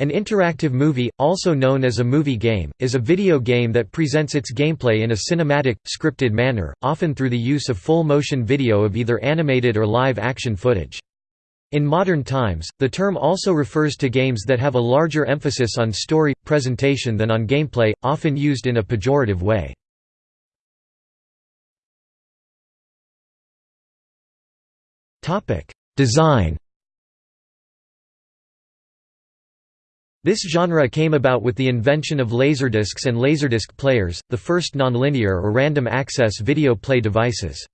An interactive movie, also known as a movie game, is a video game that presents its gameplay in a cinematic, scripted manner, often through the use of full-motion video of either animated or live-action footage. In modern times, the term also refers to games that have a larger emphasis on story, presentation than on gameplay, often used in a pejorative way. Design This genre came about with the invention of laserdiscs and laserdisc players, the first nonlinear or random access video play devices.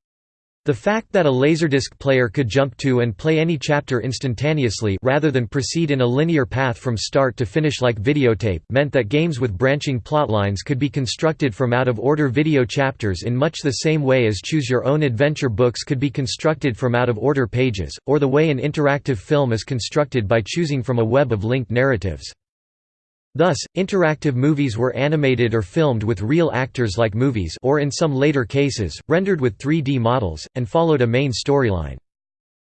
The fact that a laserdisc player could jump to and play any chapter instantaneously rather than proceed in a linear path from start to finish like videotape meant that games with branching plotlines could be constructed from out-of-order video chapters in much the same way as choose-your-own-adventure books could be constructed from out-of-order pages, or the way an interactive film is constructed by choosing from a web of linked narratives. Thus, interactive movies were animated or filmed with real actors like movies or in some later cases, rendered with 3D models, and followed a main storyline.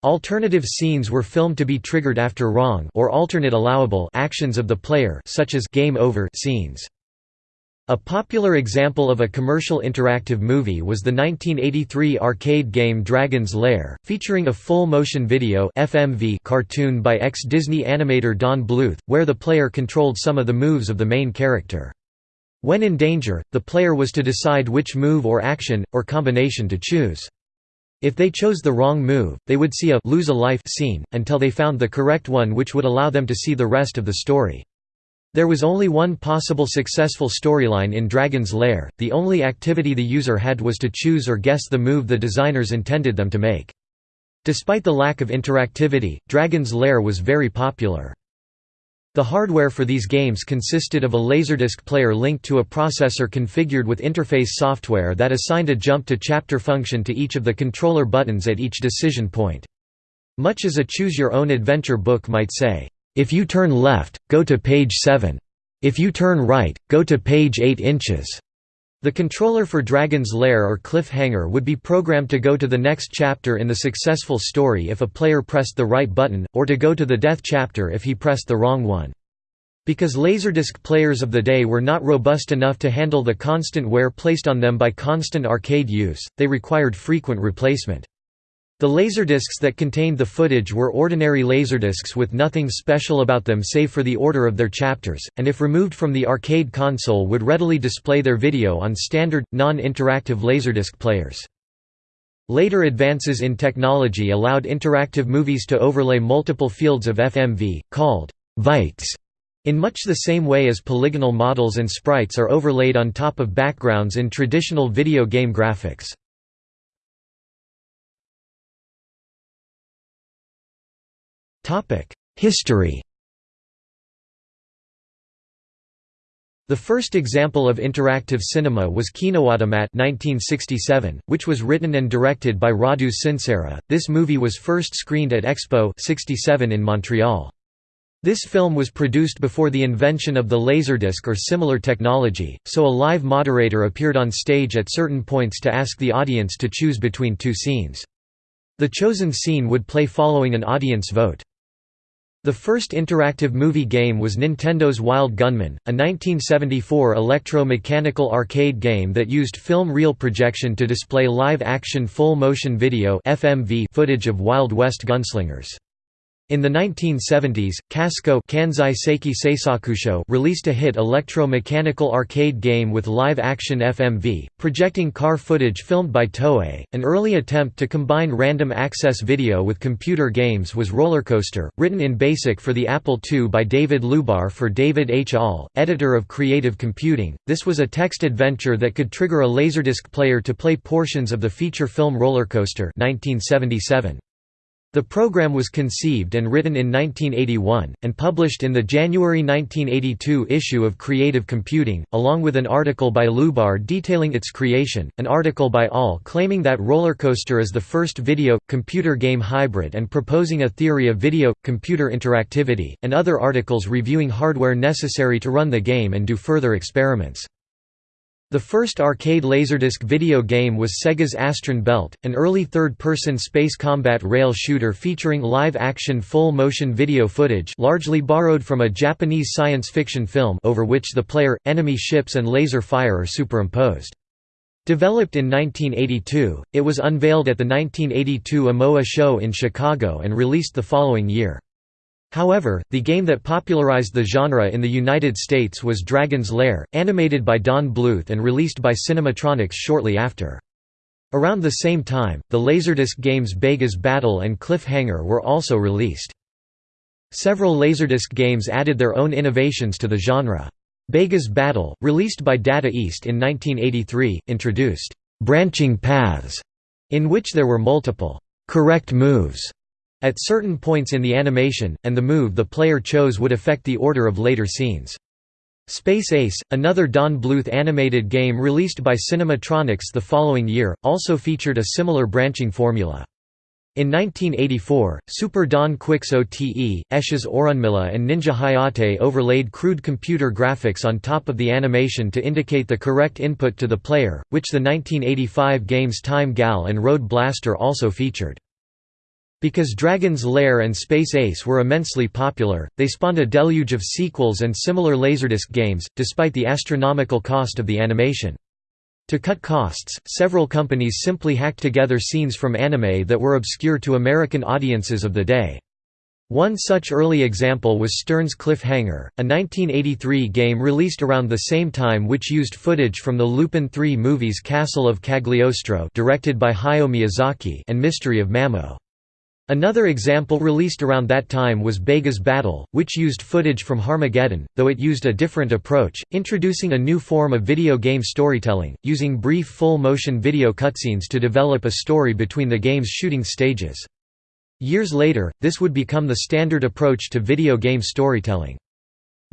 Alternative scenes were filmed to be triggered after wrong or alternate allowable actions of the player such as game over scenes. A popular example of a commercial interactive movie was the 1983 arcade game Dragon's Lair, featuring a full-motion video FMV cartoon by ex-Disney animator Don Bluth, where the player controlled some of the moves of the main character. When in danger, the player was to decide which move or action, or combination to choose. If they chose the wrong move, they would see a «lose a life» scene, until they found the correct one which would allow them to see the rest of the story. There was only one possible successful storyline in Dragon's Lair, the only activity the user had was to choose or guess the move the designers intended them to make. Despite the lack of interactivity, Dragon's Lair was very popular. The hardware for these games consisted of a Laserdisc player linked to a processor configured with interface software that assigned a jump-to-chapter function to each of the controller buttons at each decision point. Much as a choose-your-own-adventure book might say, if you turn left, go to page 7. If you turn right, go to page 8 inches. The controller for Dragon's Lair or Cliffhanger would be programmed to go to the next chapter in the successful story if a player pressed the right button, or to go to the death chapter if he pressed the wrong one. Because Laserdisc players of the day were not robust enough to handle the constant wear placed on them by constant arcade use, they required frequent replacement. The laserdiscs that contained the footage were ordinary laserdiscs with nothing special about them save for the order of their chapters, and if removed from the arcade console would readily display their video on standard, non-interactive laserdisc players. Later advances in technology allowed interactive movies to overlay multiple fields of FMV, called «vites», in much the same way as polygonal models and sprites are overlaid on top of backgrounds in traditional video game graphics. History The first example of interactive cinema was Kinoautomat 1967, which was written and directed by Radúz Činčera. This movie was first screened at Expo 67 in Montreal. This film was produced before the invention of the laserdisc or similar technology, so a live moderator appeared on stage at certain points to ask the audience to choose between two scenes. The chosen scene would play following an audience vote. The first interactive movie game was Nintendo's Wild Gunman, a 1974 electro-mechanical arcade game that used film reel projection to display live-action full-motion video footage of Wild West gunslingers. In the 1970s, Kasco Kansai Seiki Seisakusho released a hit electro-mechanical arcade game with live-action FMV, projecting car footage filmed by Toei. An early attempt to combine random access video with computer games was Rollercoaster, written in BASIC for the Apple II by David Lubar for David H. Ahl, editor of Creative Computing. This was a text adventure that could trigger a Laserdisc player to play portions of the feature film Rollercoaster 1977. The program was conceived and written in 1981, and published in the January 1982 issue of Creative Computing, along with an article by Lubar detailing its creation, an article by Ahl claiming that Rollercoaster is the first video-computer game hybrid and proposing a theory of video-computer interactivity, and other articles reviewing hardware necessary to run the game and do further experiments. The first arcade Laserdisc video game was Sega's Astron Belt, an early third-person space combat rail shooter featuring live-action full-motion video footage largely borrowed from a Japanese science fiction film over which the player, enemy ships and laser fire are superimposed. Developed in 1982, it was unveiled at the 1982 AMOA show in Chicago and released the following year. However, the game that popularized the genre in the United States was Dragon's Lair, animated by Don Bluth and released by Cinematronics shortly after. Around the same time, the Laserdisc games Bega's Battle and Cliffhanger were also released. Several Laserdisc games added their own innovations to the genre. Bega's Battle, released by Data East in 1983, introduced «branching paths», in which there were multiple «correct moves» at certain points in the animation, and the move the player chose would affect the order of later scenes. Space Ace, another Don Bluth animated game released by Cinematronics the following year, also featured a similar branching formula. In 1984, Super Don Quix OTE, Esh's Aurunmilla and Ninja Hayate overlaid crude computer graphics on top of the animation to indicate the correct input to the player, which the 1985 games Time Gal and Road Blaster also featured. Because Dragon's Lair and Space Ace were immensely popular, they spawned a deluge of sequels and similar Laserdisc games, despite the astronomical cost of the animation. To cut costs, several companies simply hacked together scenes from anime that were obscure to American audiences of the day. One such early example was Stern's Cliffhanger, a 1983 game released around the same time which used footage from the Lupin III movies Castle of Cagliostro directed by Hayao Miyazaki and Mystery of Mamo. Another example released around that time was Bega's Battle, which used footage from Harmageddon, though it used a different approach, introducing a new form of video game storytelling, using brief full-motion video cutscenes to develop a story between the game's shooting stages. Years later, this would become the standard approach to video game storytelling.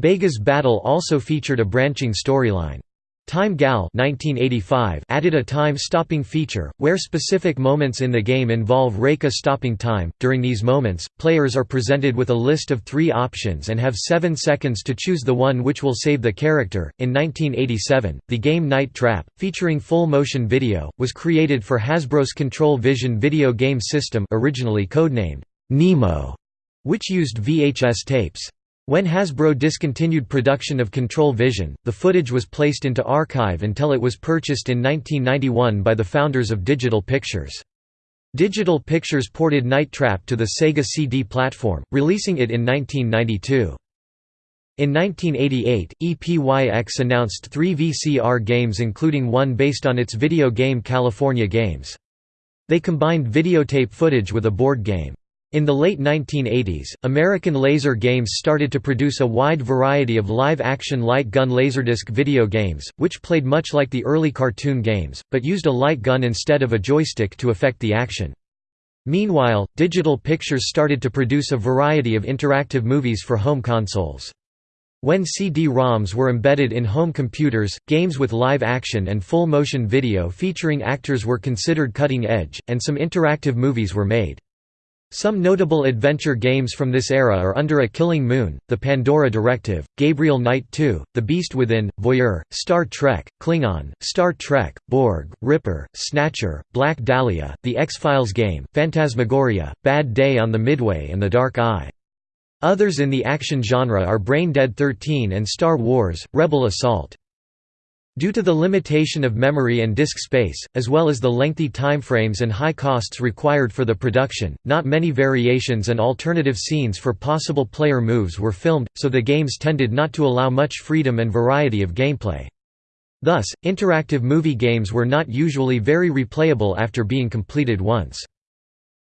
Bega's Battle also featured a branching storyline. Time Gal 1985 added a time-stopping feature, where specific moments in the game involve Reika stopping time. During these moments, players are presented with a list of three options and have seven seconds to choose the one which will save the character. In 1987, the game Night Trap, featuring full-motion video, was created for Hasbro's Control Vision video game system originally codenamed Nemo, which used VHS tapes. When Hasbro discontinued production of Control Vision, the footage was placed into archive until it was purchased in 1991 by the founders of Digital Pictures. Digital Pictures ported Night Trap to the Sega CD platform, releasing it in 1992. In 1988, EPYX announced three VCR games including one based on its video game California Games. They combined videotape footage with a board game. In the late 1980s, American Laser Games started to produce a wide variety of live-action light gun laserdisc video games, which played much like the early cartoon games, but used a light gun instead of a joystick to affect the action. Meanwhile, Digital Pictures started to produce a variety of interactive movies for home consoles. When CD-ROMs were embedded in home computers, games with live action and full-motion video featuring actors were considered cutting edge, and some interactive movies were made. Some notable adventure games from this era are Under a Killing Moon, The Pandora Directive, Gabriel Knight 2, The Beast Within, Voyeur, Star Trek, Klingon, Star Trek, Borg, Ripper, Snatcher, Black Dahlia, The X-Files game, Phantasmagoria, Bad Day on the Midway and The Dark Eye. Others in the action genre are Brain Dead 13 and Star Wars, Rebel Assault. Due to the limitation of memory and disk space, as well as the lengthy timeframes and high costs required for the production, not many variations and alternative scenes for possible player moves were filmed, so the games tended not to allow much freedom and variety of gameplay. Thus, interactive movie games were not usually very replayable after being completed once.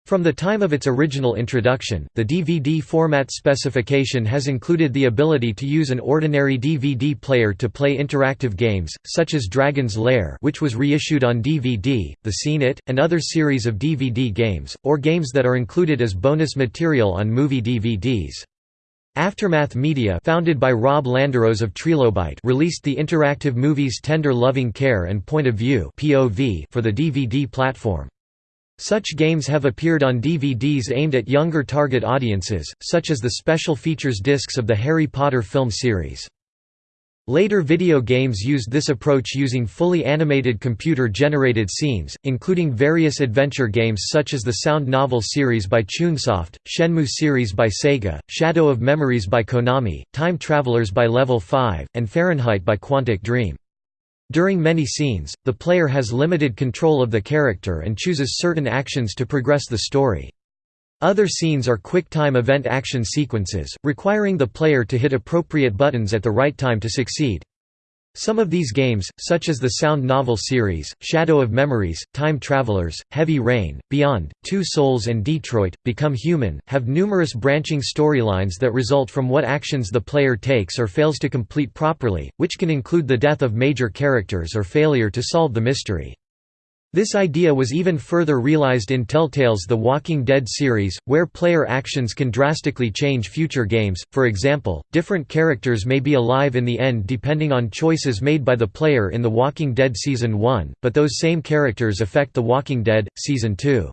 From the time of its original introduction, the DVD format specification has included the ability to use an ordinary DVD player to play interactive games, such as Dragon's Lair which was reissued on DVD, The Scene It, and other series of DVD games, or games that are included as bonus material on movie DVDs. Aftermath Media founded by Rob Landeros of Trilobyte released the interactive movies Tender Loving Care and Point of View for the DVD platform. Such games have appeared on DVDs aimed at younger target audiences, such as the special features discs of the Harry Potter film series. Later video games used this approach using fully animated computer-generated scenes, including various adventure games such as the Sound Novel series by Chunsoft, Shenmue series by Sega, Shadow of Memories by Konami, Time Travelers by Level 5, and Fahrenheit by Quantic Dream. During many scenes, the player has limited control of the character and chooses certain actions to progress the story. Other scenes are quick-time event action sequences, requiring the player to hit appropriate buttons at the right time to succeed. Some of these games, such as the Sound Novel series, Shadow of Memories, Time Travelers, Heavy Rain, Beyond, Two Souls and Detroit, Become Human, have numerous branching storylines that result from what actions the player takes or fails to complete properly, which can include the death of major characters or failure to solve the mystery. This idea was even further realized in Telltale's The Walking Dead series, where player actions can drastically change future games, for example, different characters may be alive in the end depending on choices made by the player in The Walking Dead Season 1, but those same characters affect The Walking Dead, Season 2.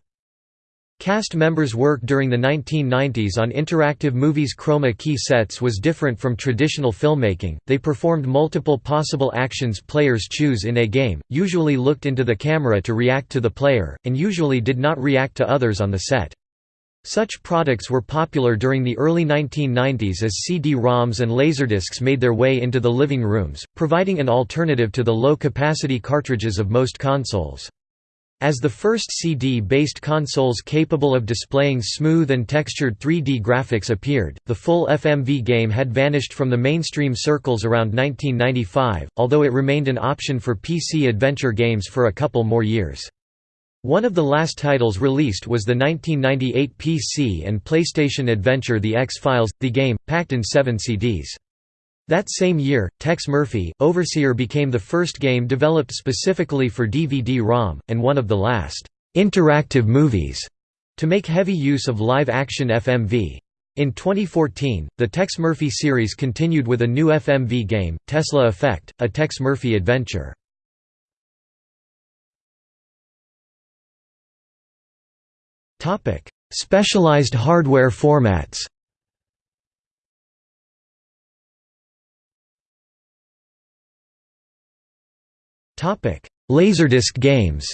Cast members' work during the 1990s on interactive movies' chroma key sets was different from traditional filmmaking, they performed multiple possible actions players choose in a game, usually looked into the camera to react to the player, and usually did not react to others on the set. Such products were popular during the early 1990s as CD-ROMs and Laserdiscs made their way into the living rooms, providing an alternative to the low-capacity cartridges of most consoles. As the first CD-based consoles capable of displaying smooth and textured 3D graphics appeared, the full FMV game had vanished from the mainstream circles around 1995, although it remained an option for PC adventure games for a couple more years. One of the last titles released was the 1998 PC and PlayStation adventure The X-Files, the game, packed in seven CDs. That same year, Tex Murphy, Overseer became the first game developed specifically for DVD-ROM, and one of the last «interactive movies» to make heavy use of live-action FMV. In 2014, the Tex Murphy series continued with a new FMV game, Tesla Effect, a Tex Murphy adventure. Specialized hardware formats Laserdisc games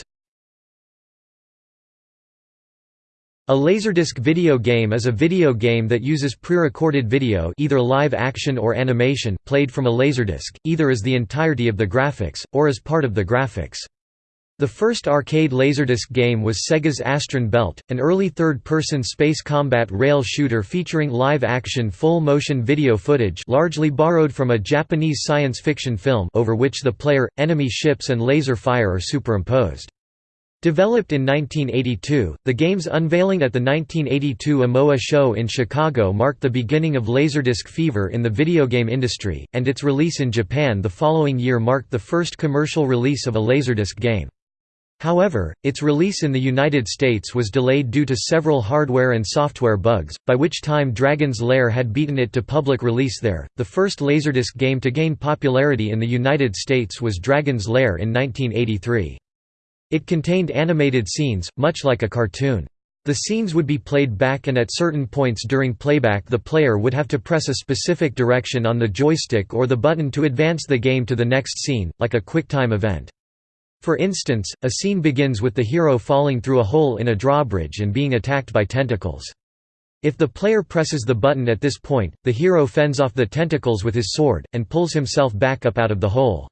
A Laserdisc video game is a video game that uses pre-recorded video either live action or animation, played from a Laserdisc, either as the entirety of the graphics, or as part of the graphics. The first arcade Laserdisc game was Sega's Astron Belt, an early third-person space combat rail shooter featuring live-action full-motion video footage largely borrowed from a Japanese science fiction film over which the player, enemy ships and laser fire are superimposed. Developed in 1982, the game's unveiling at the 1982 AMOA show in Chicago marked the beginning of Laserdisc fever in the video game industry, and its release in Japan the following year marked the first commercial release of a Laserdisc game. However, its release in the United States was delayed due to several hardware and software bugs, by which time Dragon's Lair had beaten it to public release there. The first Laserdisc game to gain popularity in the United States was Dragon's Lair in 1983. It contained animated scenes, much like a cartoon. The scenes would be played back and at certain points during playback the player would have to press a specific direction on the joystick or the button to advance the game to the next scene, like a QuickTime event. For instance, a scene begins with the hero falling through a hole in a drawbridge and being attacked by tentacles. If the player presses the button at this point, the hero fends off the tentacles with his sword, and pulls himself back up out of the hole.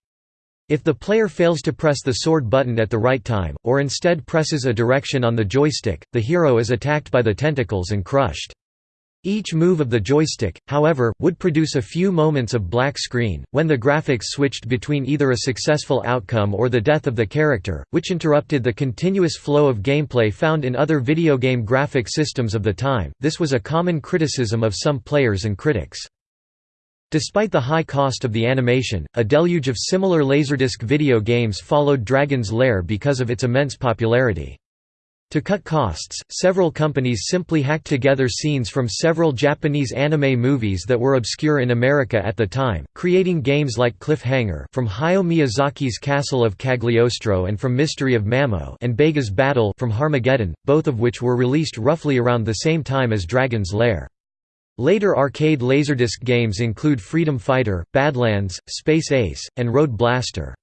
If the player fails to press the sword button at the right time, or instead presses a direction on the joystick, the hero is attacked by the tentacles and crushed. Each move of the joystick, however, would produce a few moments of black screen, when the graphics switched between either a successful outcome or the death of the character, which interrupted the continuous flow of gameplay found in other video game graphic systems of the time. This was a common criticism of some players and critics. Despite the high cost of the animation, a deluge of similar Laserdisc video games followed Dragon's Lair because of its immense popularity. To cut costs, several companies simply hacked together scenes from several Japanese anime movies that were obscure in America at the time, creating games like Cliffhanger from Hayao Miyazaki's Castle of Cagliostro and from Mystery of Mamo and Bega's Battle from Harmageddon, both of which were released roughly around the same time as Dragon's Lair. Later arcade Laserdisc games include Freedom Fighter, Badlands, Space Ace, and Road Blaster.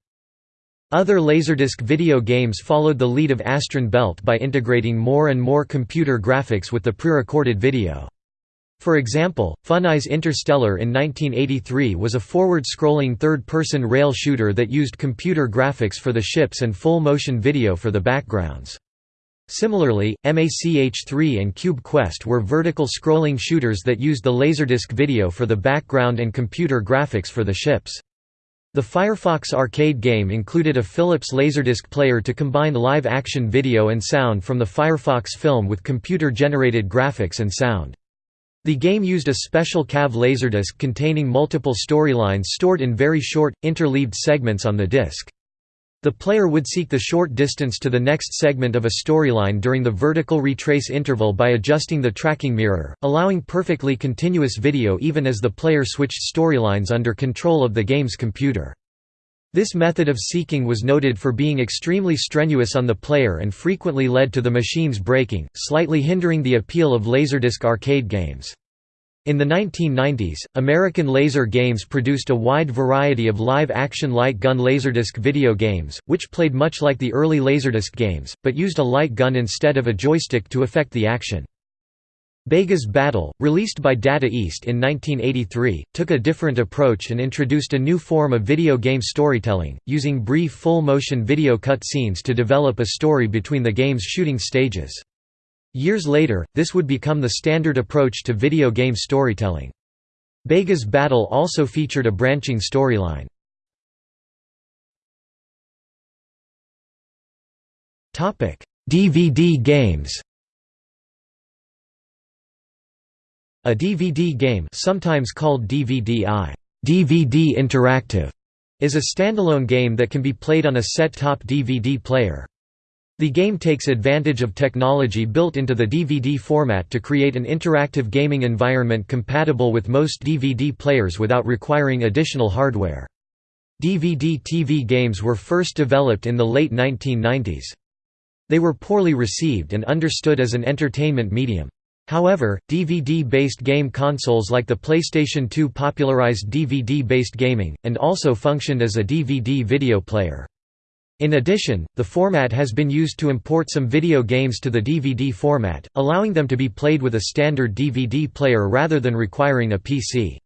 Other Laserdisc video games followed the lead of Astron Belt by integrating more and more computer graphics with the pre-recorded video. For example, Funai's Interstellar in 1983 was a forward-scrolling third-person rail shooter that used computer graphics for the ships and full-motion video for the backgrounds. Similarly, MACH-3 and Cube Quest were vertical scrolling shooters that used the Laserdisc video for the background and computer graphics for the ships. The Firefox arcade game included a Philips Laserdisc player to combine live-action video and sound from the Firefox film with computer-generated graphics and sound. The game used a special CAV Laserdisc containing multiple storylines stored in very short, interleaved segments on the disc. The player would seek the short distance to the next segment of a storyline during the vertical retrace interval by adjusting the tracking mirror, allowing perfectly continuous video even as the player switched storylines under control of the game's computer. This method of seeking was noted for being extremely strenuous on the player and frequently led to the machine's breaking, slightly hindering the appeal of Laserdisc arcade games. In the 1990s, American Laser Games produced a wide variety of live-action light gun Laserdisc video games, which played much like the early Laserdisc games, but used a light gun instead of a joystick to affect the action. Bega's Battle, released by Data East in 1983, took a different approach and introduced a new form of video game storytelling, using brief full-motion video cut scenes to develop a story between the game's shooting stages. Years later, this would become the standard approach to video game storytelling. Bega's Battle also featured a branching storyline. DVD games A DVD game sometimes called DVD-I DVD Interactive, is a standalone game that can be played on a set-top DVD player. The game takes advantage of technology built into the DVD format to create an interactive gaming environment compatible with most DVD players without requiring additional hardware. DVD-TV games were first developed in the late 1990s. They were poorly received and understood as an entertainment medium. However, DVD-based game consoles like the PlayStation 2 popularized DVD-based gaming, and also functioned as a DVD video player. In addition, the format has been used to import some video games to the DVD format, allowing them to be played with a standard DVD player rather than requiring a PC.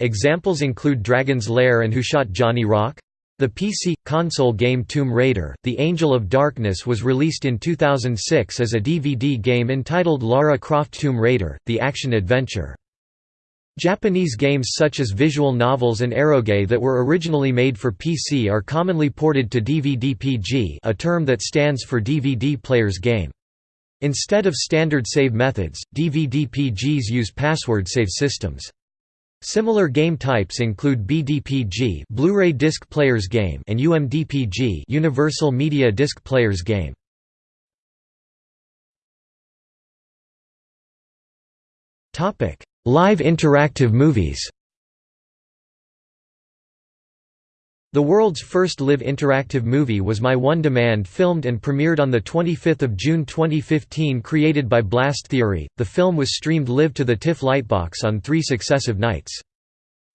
Examples include Dragon's Lair and Who Shot Johnny Rock? The PC console game Tomb Raider: The Angel of Darkness was released in 2006 as a DVD game entitled Lara Croft Tomb Raider: The Action Adventure. Japanese games such as visual novels and eroge that were originally made for PC are commonly ported to DVD-PG a term that stands for DVD Player's Game. Instead of standard save methods, DVD-PGs use password save systems. Similar game types include BDPG Blu-ray Disc Player's Game and UMDPG Universal Media Disc Player's Game. Topic: Live interactive movies The world's first live interactive movie was My One Demand filmed and premiered on 25 June 2015 created by Blast Theory. The film was streamed live to the TIFF Lightbox on three successive nights.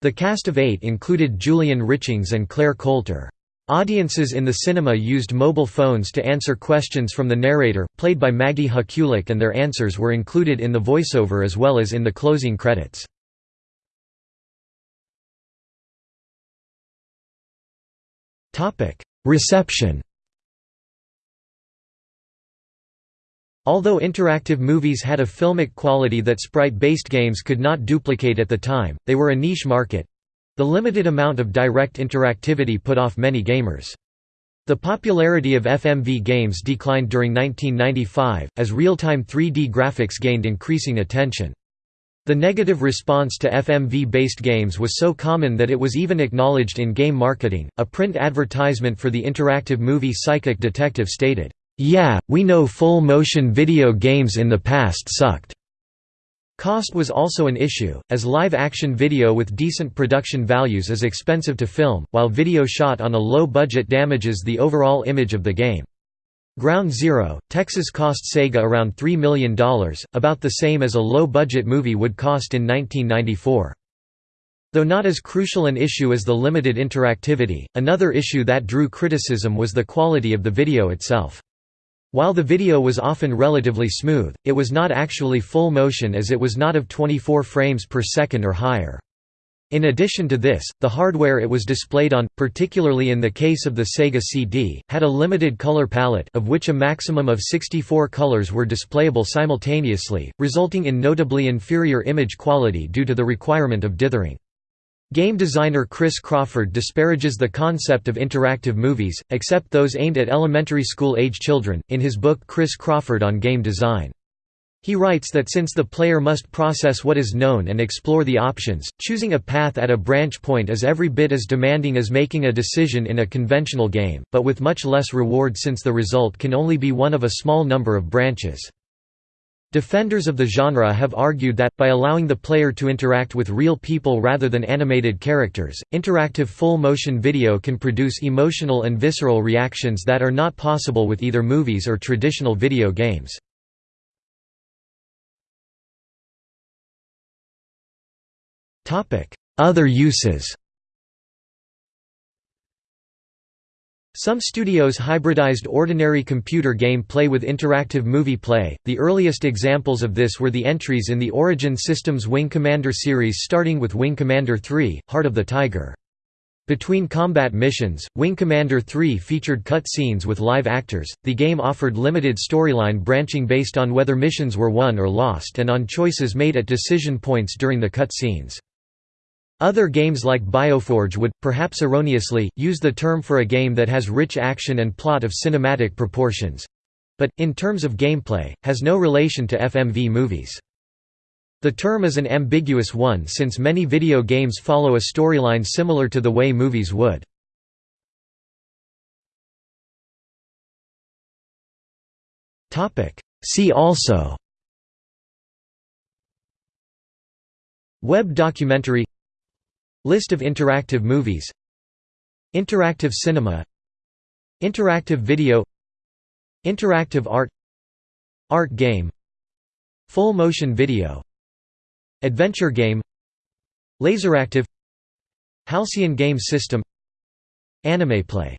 The cast of eight included Julian Richings and Clare Coulter. Audiences in the cinema used mobile phones to answer questions from the narrator, played by Maggie Huculak and their answers were included in the voiceover as well as in the closing credits. Reception Although interactive movies had a filmic quality that sprite-based games could not duplicate at the time, they were a niche market, the limited amount of direct interactivity put off many gamers. The popularity of FMV games declined during 1995, as real-time 3D graphics gained increasing attention. The negative response to FMV-based games was so common that it was even acknowledged in game marketing. A print advertisement for the interactive movie Psychic Detective stated, "Yeah, we know full-motion video games in the past sucked." Cost was also an issue, as live-action video with decent production values is expensive to film, while video shot on a low budget damages the overall image of the game. Ground Zero, Texas cost Sega around $3 million, about the same as a low-budget movie would cost in 1994. Though not as crucial an issue as the limited interactivity, another issue that drew criticism was the quality of the video itself. While the video was often relatively smooth, it was not actually full motion as it was not of 24 frames per second or higher. In addition to this, the hardware it was displayed on, particularly in the case of the Sega CD, had a limited color palette of which a maximum of 64 colors were displayable simultaneously, resulting in notably inferior image quality due to the requirement of dithering. Game designer Chris Crawford disparages the concept of interactive movies, except those aimed at elementary school-age children, in his book Chris Crawford on Game Design. He writes that since the player must process what is known and explore the options, choosing a path at a branch point is every bit as demanding as making a decision in a conventional game, but with much less reward since the result can only be one of a small number of branches. Defenders of the genre have argued that, by allowing the player to interact with real people rather than animated characters, interactive full-motion video can produce emotional and visceral reactions that are not possible with either movies or traditional video games. Other uses Some studios hybridized ordinary computer game play with interactive movie play. The earliest examples of this were the entries in the Origin Systems Wing Commander series starting with Wing Commander 3: Heart of the Tiger. Between combat missions, Wing Commander 3 featured cut scenes with live actors. The game offered limited storyline branching based on whether missions were won or lost and on choices made at decision points during the cut scenes. Other games like Bioforge would, perhaps erroneously, use the term for a game that has rich action and plot of cinematic proportions—but, in terms of gameplay, has no relation to FMV movies. The term is an ambiguous one since many video games follow a storyline similar to the way movies would. See also Web documentary List of interactive movies. Interactive cinema. Interactive video. Interactive art. Art game. Full motion video. Adventure game. Laseractive Halcyon game system. Anime play